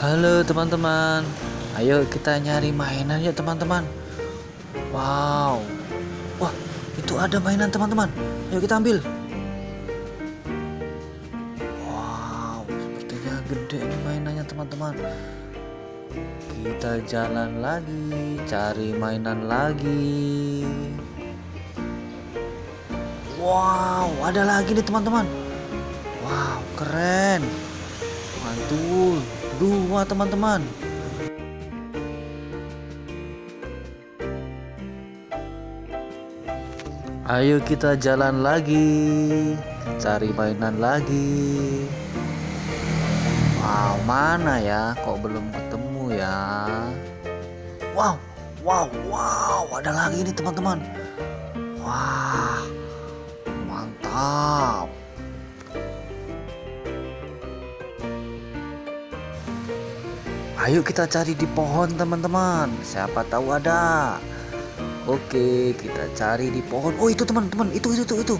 Halo teman-teman, ayo kita nyari mainan ya teman-teman. Wow, wah itu ada mainan teman-teman. Ayo kita ambil. Wow, sepertinya gede ini mainannya teman-teman. Kita jalan lagi, cari mainan lagi. Wow, ada lagi nih teman-teman. Wow, keren. Dua teman-teman. Ayo kita jalan lagi Cari mainan lagi. Wow mana ya? Kok belum ketemu ya? Wow Wow Wow Ada lagi nih teman-teman. Wah Mantap Ayo kita cari di pohon teman-teman. Siapa tahu ada. Oke, kita cari di pohon. Oh, itu teman-teman. Itu itu itu itu.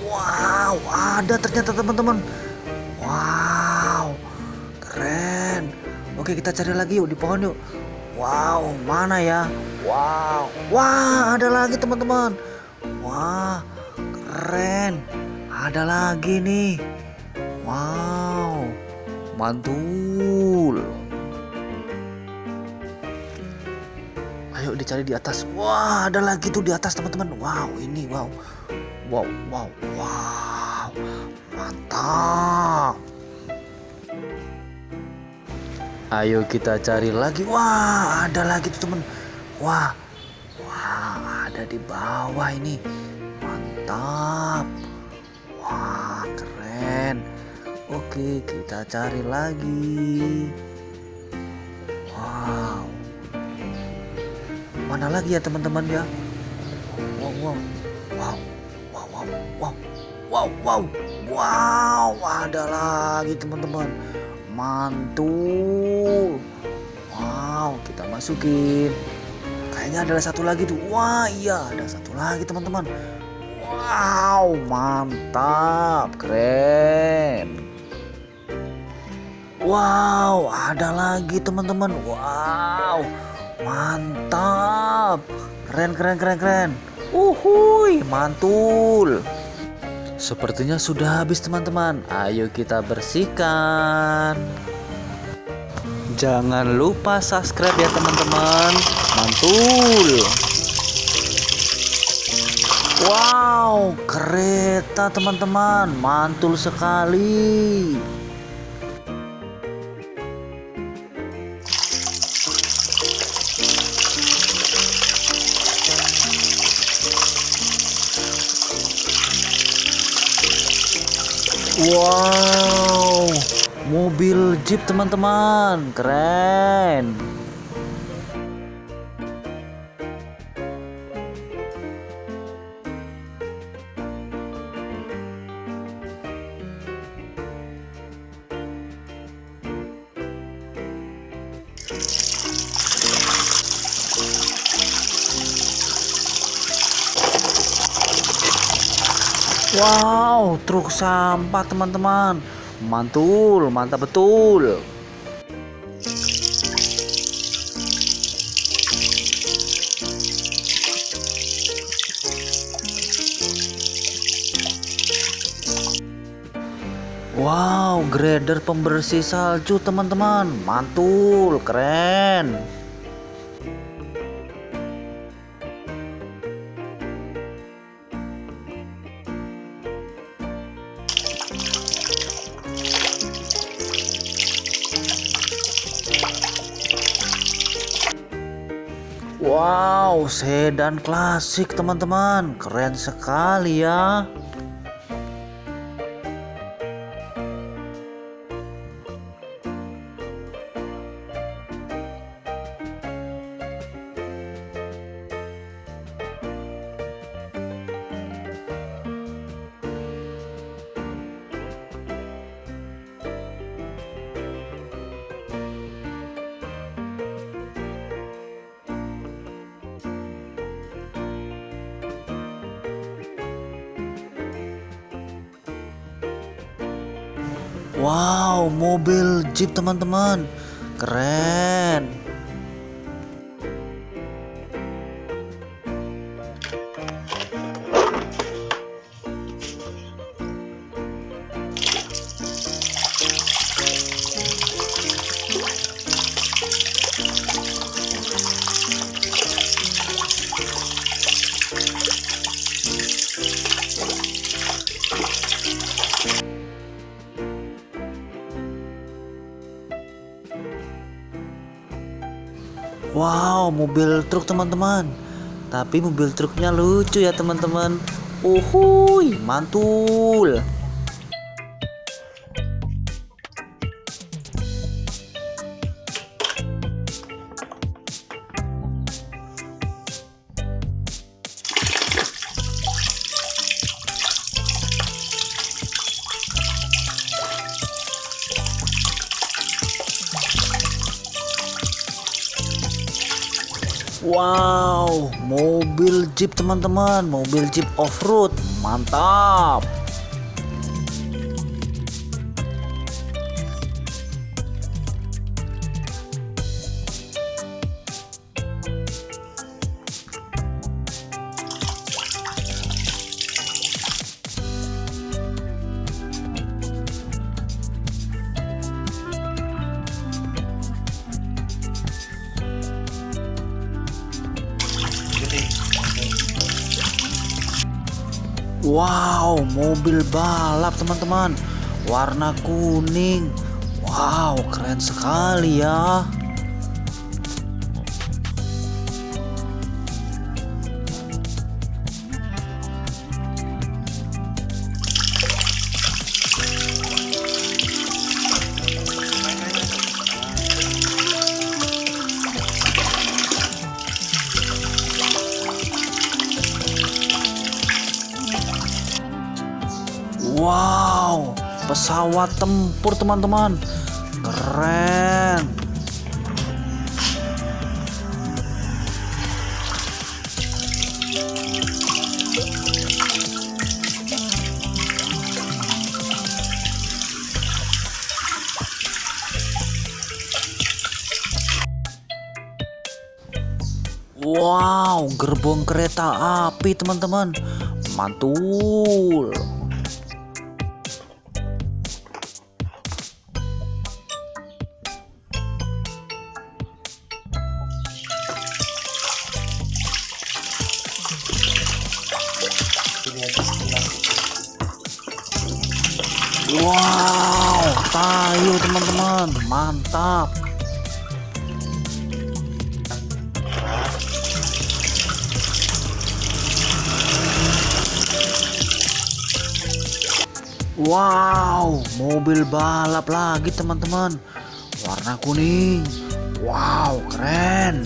Wow, ada ternyata teman-teman. Wow. Keren. Oke, kita cari lagi yuk di pohon yuk. Wow, mana ya? Wow. Wah, ada lagi teman-teman. Wah, keren. Ada lagi nih. Wow. Mantul. Dicari di atas. Wah, ada lagi tuh di atas teman-teman. Wow, ini wow. Wow, wow, wow. Mantap. Ayo kita cari lagi. Wah, ada lagi tuh teman. Wah. Wah, ada di bawah ini. Mantap. Wah, keren. Oke, kita cari lagi. Mana lagi ya teman-teman ya? Wow wow. Wow wow wow wow. Wow wow. Wow ada lagi teman-teman. Mantul. Wow kita masukin. Kayaknya ada satu lagi tuh. Wah iya ada satu lagi teman-teman. Wow mantap. Keren. Wow ada lagi teman-teman. Wow Mantap. Keren keren keren keren. Uhuy, mantul. Sepertinya sudah habis teman-teman. Ayo kita bersihkan. Jangan lupa subscribe ya teman-teman. Mantul. Wow, kereta teman-teman. Mantul sekali. Wow, mobil Jeep teman-teman, keren. Wow, truk sampah teman-teman. Mantul, mantap betul. Wow, grader pembersih salju teman-teman. Mantul, keren. Wow, sedan klasik teman-teman. Keren sekali ya. Wow, mobil Jeep teman-teman. keren Wow, mobil truk teman-teman. Tapi mobil truknya lucu ya teman-teman. Uhuy, mantul. Wow, mobil Jeep teman-teman, mobil Jeep off-road, mantap. Wow, mobil balap teman-teman. Warna kuning. Wow, keren sekali ya. Pesawat tempur teman-teman. Keren. Wow, gerbong kereta api teman-teman. Mantul. Wow, tayo teman-teman, mantap. Wow, mobil balap lagi teman-teman. Warna kuning. Wow, keren.